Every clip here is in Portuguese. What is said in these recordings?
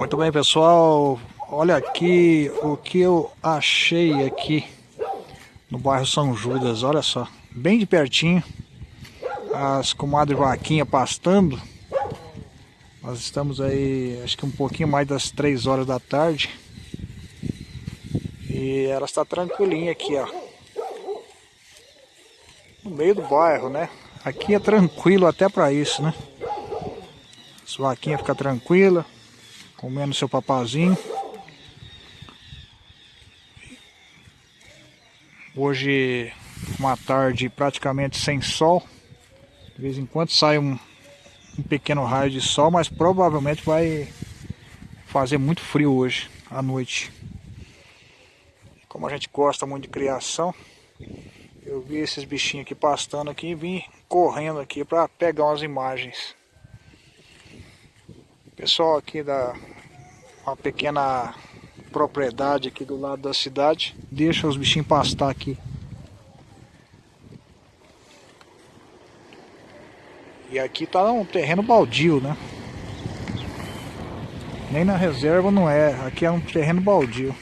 Muito bem, pessoal. Olha aqui o que eu achei aqui no bairro São Judas. Olha só, bem de pertinho. As comadres vaquinha pastando. Nós estamos aí, acho que um pouquinho mais das 3 horas da tarde. E ela está tranquilinha aqui, ó. No meio do bairro, né? Aqui é tranquilo até para isso, né? As vaquinhas ficam tranquilas comendo seu papazinho. Hoje uma tarde praticamente sem sol. De vez em quando sai um, um pequeno raio de sol, mas provavelmente vai fazer muito frio hoje à noite. Como a gente gosta muito de criação, eu vi esses bichinhos aqui pastando aqui e vim correndo aqui para pegar umas imagens. Pessoal aqui da uma pequena propriedade aqui do lado da cidade, deixa os bichinhos pastar aqui. E aqui tá um terreno baldio, né? Nem na reserva não é, aqui é um terreno baldio.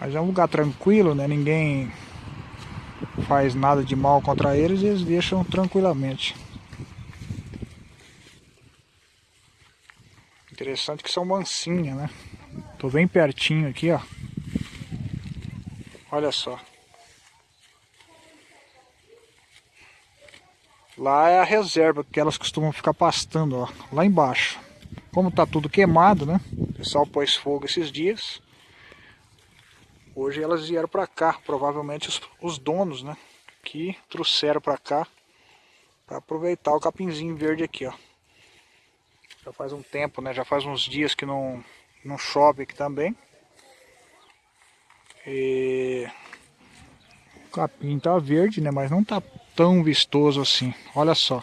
Mas é um lugar tranquilo, né? Ninguém faz nada de mal contra eles e eles deixam tranquilamente. Interessante que são mansinhas, né? Tô bem pertinho aqui, ó. Olha só. Lá é a reserva que elas costumam ficar pastando, ó. Lá embaixo. Como tá tudo queimado, né? O pessoal pôs fogo esses dias. Hoje elas vieram para cá, provavelmente os, os, donos, né? Que trouxeram para cá para aproveitar o capinzinho verde aqui, ó. Já faz um tempo, né? Já faz uns dias que não, não chove aqui também. E... O capim tá verde, né? Mas não tá tão vistoso assim. Olha só.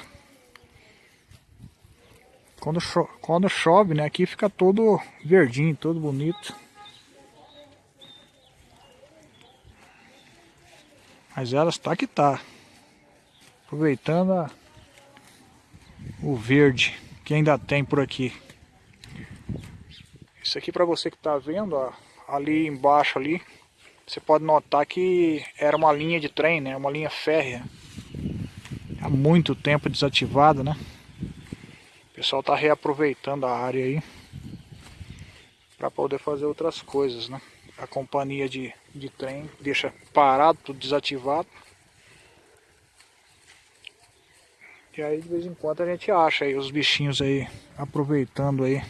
Quando, cho quando chove, né? Aqui fica todo verdinho, todo bonito. Mas elas tá que tá. Aproveitando a... o verde que ainda tem por aqui. Isso aqui para você que está vendo, ó, ali embaixo ali, você pode notar que era uma linha de trem, né? Uma linha férrea. Há muito tempo desativada, né? O pessoal está reaproveitando a área aí para poder fazer outras coisas, né? A companhia de, de trem deixa parado, tudo desativado. E aí de vez em quando a gente acha aí os bichinhos aí aproveitando aí,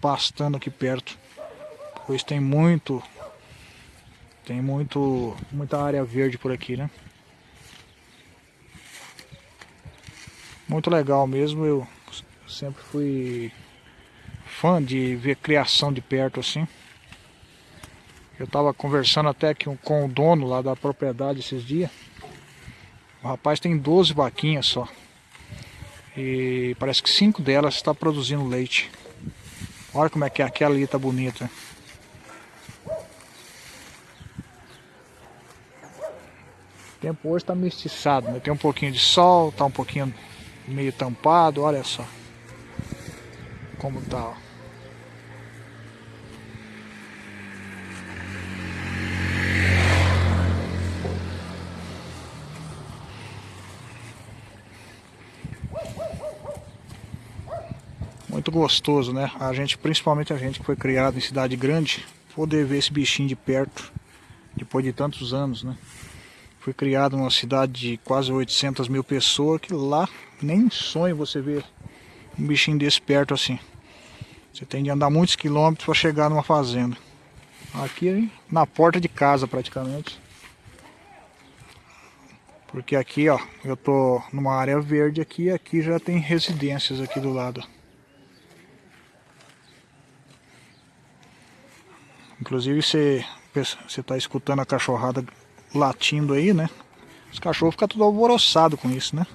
pastando aqui perto. Pois tem muito, tem muito, muita área verde por aqui, né? Muito legal mesmo, eu sempre fui fã de ver criação de perto assim. Eu estava conversando até com o dono lá da propriedade esses dias. O rapaz tem 12 vaquinhas só. E parece que cinco delas está produzindo leite. Olha como é que aquela ali tá bonita. O tempo hoje está mestiçado, né? Tem um pouquinho de sol, tá um pouquinho meio tampado, olha só. Como tá, ó. muito gostoso, né? A gente, principalmente a gente que foi criado em cidade grande, poder ver esse bichinho de perto, depois de tantos anos, né? Fui criado numa cidade de quase 800 mil pessoas, que lá nem sonho você ver um bichinho desse perto assim. Você tem de andar muitos quilômetros para chegar numa fazenda. Aqui na porta de casa praticamente. Porque aqui, ó, eu tô numa área verde aqui, aqui já tem residências aqui do lado. Inclusive você está escutando a cachorrada latindo aí, né? Os cachorros ficam tudo alvoroçados com isso, né?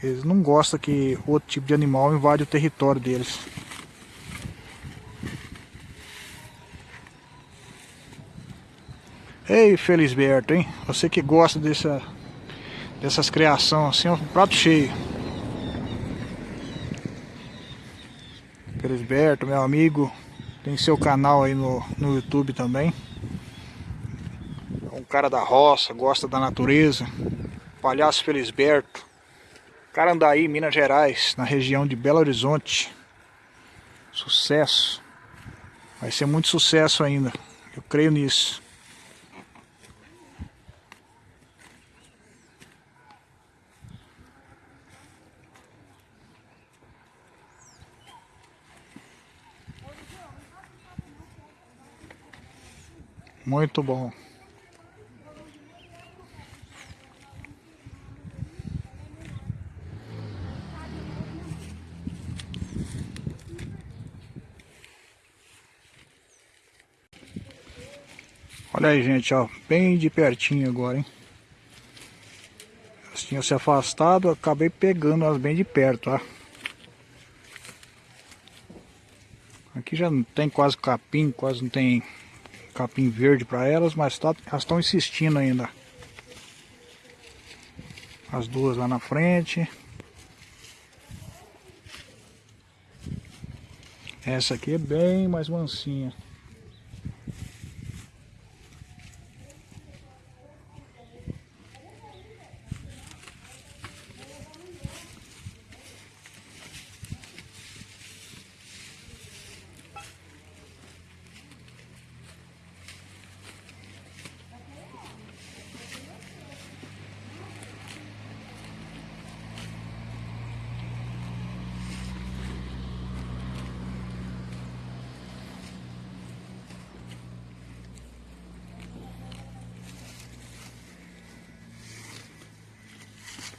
Eles não gostam que outro tipo de animal invade o território deles. Ei, Felisberto, hein? Você que gosta dessa, dessas criações assim, um prato cheio. Felisberto, meu amigo, tem seu canal aí no, no YouTube também. É um cara da roça, gosta da natureza. Palhaço Felisberto. Carandaí, Minas Gerais, na região de Belo Horizonte. Sucesso. Vai ser muito sucesso ainda. Eu creio nisso. Muito bom. Olha aí, gente, ó, bem de pertinho agora, hein? Elas tinham se afastado, acabei pegando elas bem de perto, ó. Aqui já não tem quase capim, quase não tem capim verde para elas, mas tá, elas estão insistindo ainda. As duas lá na frente. Essa aqui é bem mais mansinha.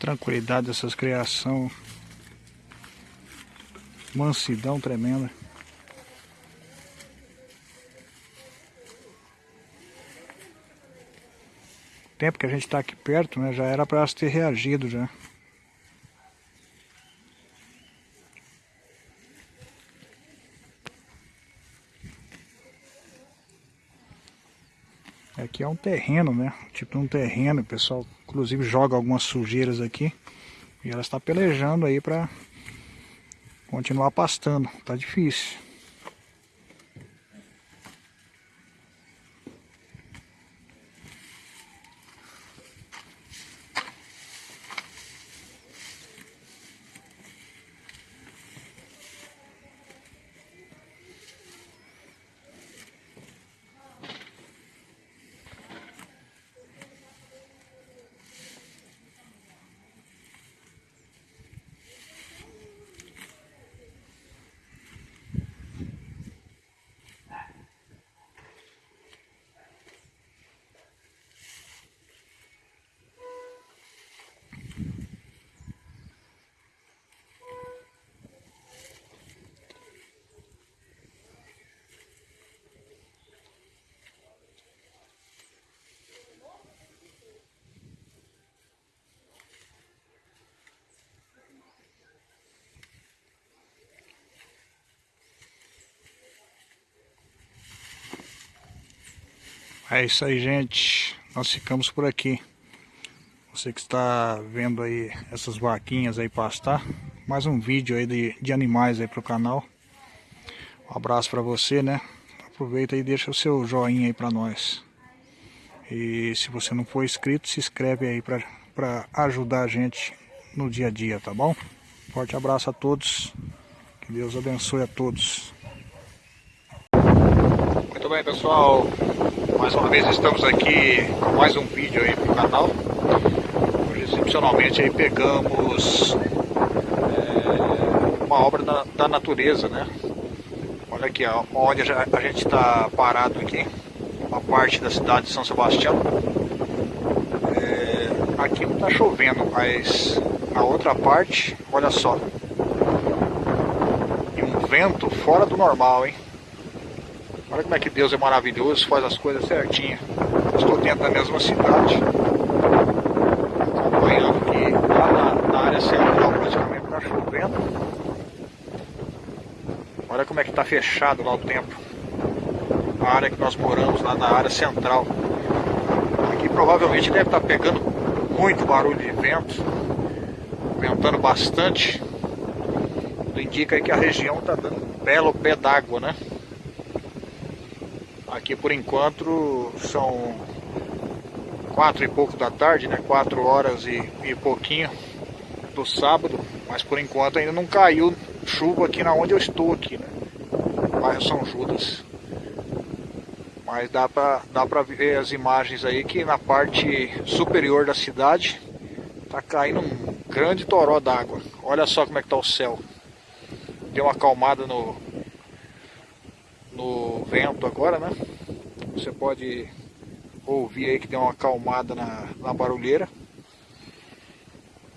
Tranquilidade dessas criação. Mansidão tremenda. Tempo que a gente está aqui perto, né, já era para ter reagido já. Aqui é um terreno, né? Tipo um terreno, o pessoal inclusive joga algumas sujeiras aqui. E ela está pelejando aí para continuar pastando. Tá difícil. É isso aí, gente. Nós ficamos por aqui. Você que está vendo aí essas vaquinhas aí pastar. Mais um vídeo aí de, de animais aí pro canal. Um abraço para você, né? Aproveita e deixa o seu joinha aí para nós. E se você não for inscrito, se inscreve aí para ajudar a gente no dia a dia, tá bom? Forte abraço a todos. Que Deus abençoe a todos. Muito bem, pessoal. Mais uma vez estamos aqui com mais um vídeo aí pro canal. Hoje excepcionalmente aí pegamos é, uma obra da, da, natureza, né? Olha aqui, ó, onde a gente está parado aqui, uma parte da cidade de São Sebastião. É, aqui não está chovendo, mas a outra parte, olha só. E um vento fora do normal, hein? Olha como é que Deus é maravilhoso, faz as coisas certinho. Estou dentro da mesma cidade. Acompanhando aqui lá na, na área central, praticamente está chovendo. Olha como é que está fechado lá o tempo. A área que nós moramos, lá na área central. Aqui provavelmente deve estar tá pegando muito barulho de vento. Ventando bastante. Indica aí que a região está dando um belo pé d'água, né? Aqui por enquanto são quatro e pouco da tarde, né? Quatro horas e, e pouquinho do sábado, mas por enquanto ainda não caiu chuva aqui na onde eu estou aqui, né? Bairro São Judas. Mas dá pra, dá pra ver as imagens aí que na parte superior da cidade tá caindo um grande toró d'água. Olha só como é que tá o céu. Deu uma acalmada no, no vento agora, né? Você pode ouvir aí que deu uma acalmada na, na barulheira.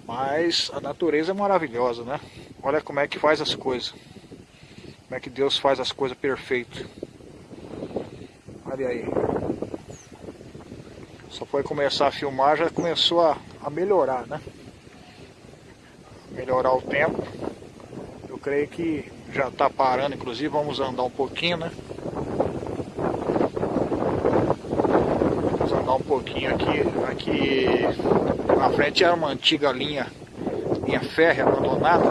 Mas a natureza é maravilhosa, né? Olha como é que faz as coisas. Como é que Deus faz as coisas perfeitas. Olha aí. Só foi começar a filmar, já começou a, a melhorar, né? Melhorar o tempo. Eu creio que já está parando, inclusive vamos andar um pouquinho, né? Um pouquinho aqui. Aqui na frente era uma antiga linha, linha férrea abandonada.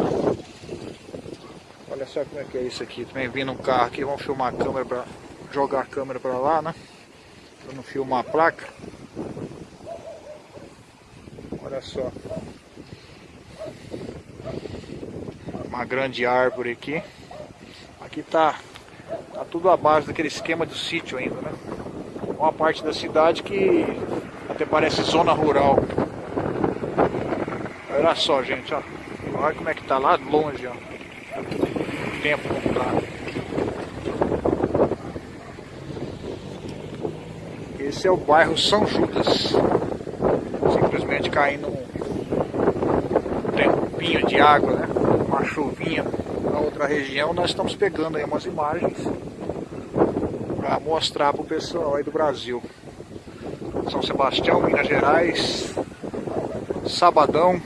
Olha só como é que é isso aqui. Também vindo um carro aqui, vamos filmar a câmera para jogar a câmera para lá, né? Para não filmar a placa. Olha só. Uma grande árvore aqui. Aqui tá, tá tudo abaixo daquele esquema do sítio ainda, né? Uma parte da cidade que até parece zona rural. Olha só, gente, ó. Olha como é que tá lá longe, ó. O tempo como tá. Esse é o bairro São Judas. Simplesmente caindo um tempinho de água, né? Uma chuvinha na outra região. Nós estamos pegando aí umas imagens para mostrar para o pessoal aí do Brasil. São Sebastião, Minas Gerais, sabadão,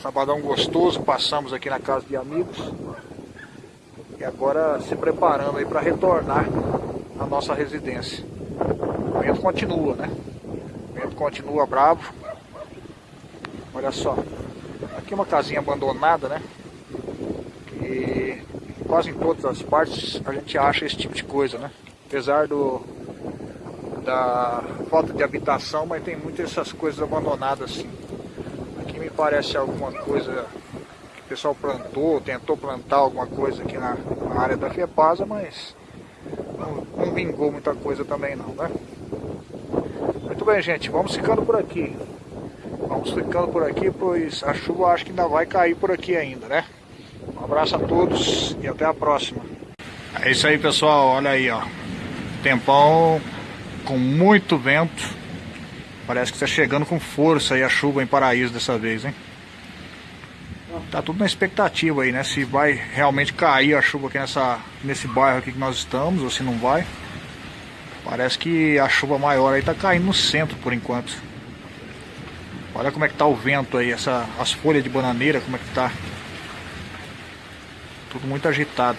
sabadão gostoso, passamos aqui na casa de amigos e agora se preparando aí para retornar à nossa residência. O vento continua, né? O vento continua bravo. Olha só, aqui uma casinha abandonada, né? Que quase em todas as partes a gente acha esse tipo de coisa, né? Apesar do, da falta de habitação, mas tem muitas essas coisas abandonadas assim. Aqui me parece alguma coisa que o pessoal plantou, tentou plantar alguma coisa aqui na, na área da FEPASA, mas não, não, vingou muita coisa também não, né? Muito bem, gente, vamos ficando por aqui. Vamos ficando por aqui, pois a chuva acho que ainda vai cair por aqui ainda, né? Um abraço a todos e até a próxima. É isso aí, pessoal. Olha aí, ó. Tempão com muito vento. Parece que está chegando com força aí a chuva em Paraíso dessa vez, hein? Tá tudo na expectativa aí, né? Se vai realmente cair a chuva aqui nessa, nesse bairro aqui que nós estamos, ou se não vai. Parece que a chuva maior aí tá caindo no centro por enquanto. Olha como é que tá o vento aí, essa, as folhas de bananeira, como é que tá. Tudo muito agitado.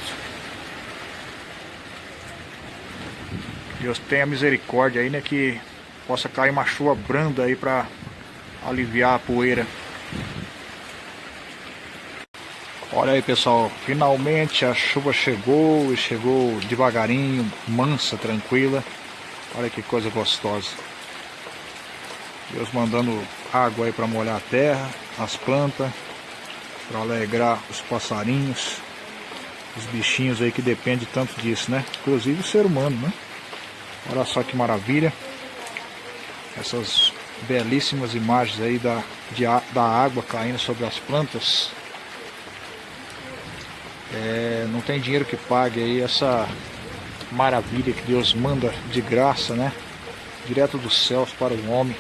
Deus tenha misericórdia aí, né? Que possa cair uma chuva branda aí para aliviar a poeira. Olha aí pessoal, finalmente a chuva chegou e chegou devagarinho, mansa, tranquila. Olha que coisa gostosa. Deus mandando água aí para molhar a terra, as plantas, para alegrar os passarinhos, os bichinhos aí que dependem tanto disso, né? Inclusive o ser humano, né? Olha só que maravilha. Essas belíssimas imagens aí da, de, da água caindo sobre as plantas. É, não tem dinheiro que pague aí essa maravilha que Deus manda de graça, né? Direto dos céus para o homem.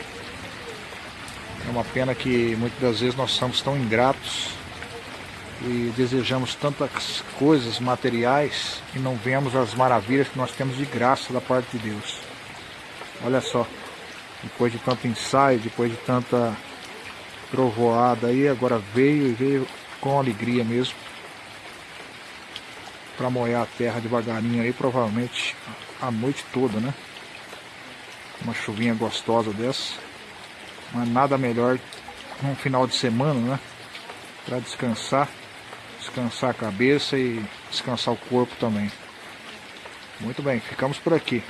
É uma pena que muitas das vezes nós somos tão ingratos e desejamos tantas coisas materiais e não vemos as maravilhas que nós temos de graça da parte de Deus. Olha só, depois de tanto ensaio, depois de tanta trovoada aí, agora veio e veio com alegria mesmo para molhar a terra devagarinho aí, provavelmente a noite toda, né? Uma chuvinha gostosa dessa, mas nada melhor num final de semana, né? Para descansar descansar a cabeça e descansar o corpo também. Muito bem, ficamos por aqui.